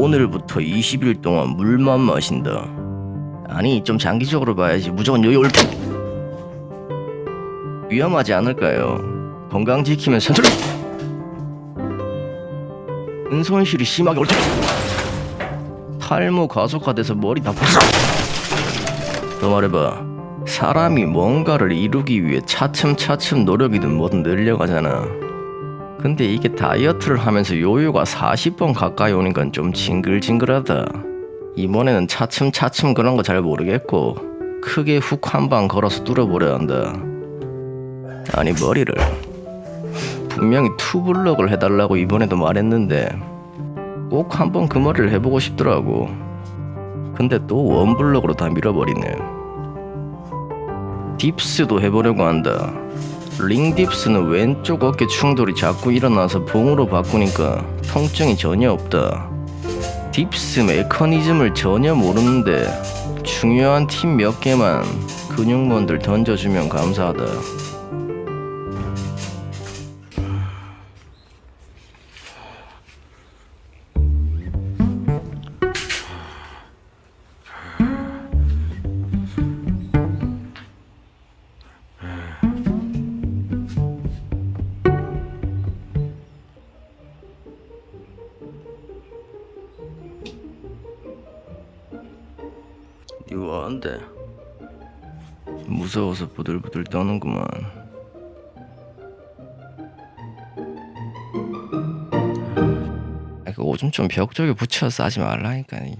오늘부터 20일 동안 물만 마신다. 아니 좀 장기적으로 봐야지 무조건 요요 올프 위험하지 않을까요? 건강 지키면 선출 은손실이 심하게 올 테. 탈모 가속화돼서 머리 다 부서. 더 말해봐. 사람이 뭔가를 이루기 위해 차츰차츰 노력이든 뭐든 늘려가잖아. 근데 이게 다이어트를 하면서 요요가 40번 가까이 오니까 좀 징글징글하다. 이번에는 차츰차츰 그런 거 잘 모르겠고 크게 훅 한 방 걸어서 뚫어버려야 한다. 아니 머리를 분명히 투블럭을 해달라고 이번에도 말했는데 꼭 한번 그 머리를 해보고 싶더라고. 근데 또 원블럭으로 다 밀어버리네. dips도 해보려고 한다. ring dips는 왼쪽 어깨 충돌이 자꾸 일어나서 봉으로 바꾸니까 통증이 전혀 없다. dips 메커니즘을 전혀 모르는데 중요한 팁몇 개만 근육몬들 던져주면 감사하다. 이거 안돼. 무서워서 부들부들 떠는구만. 아, 그 오줌 좀 벽 쪽에 붙여서 싸지 말라니까. 이.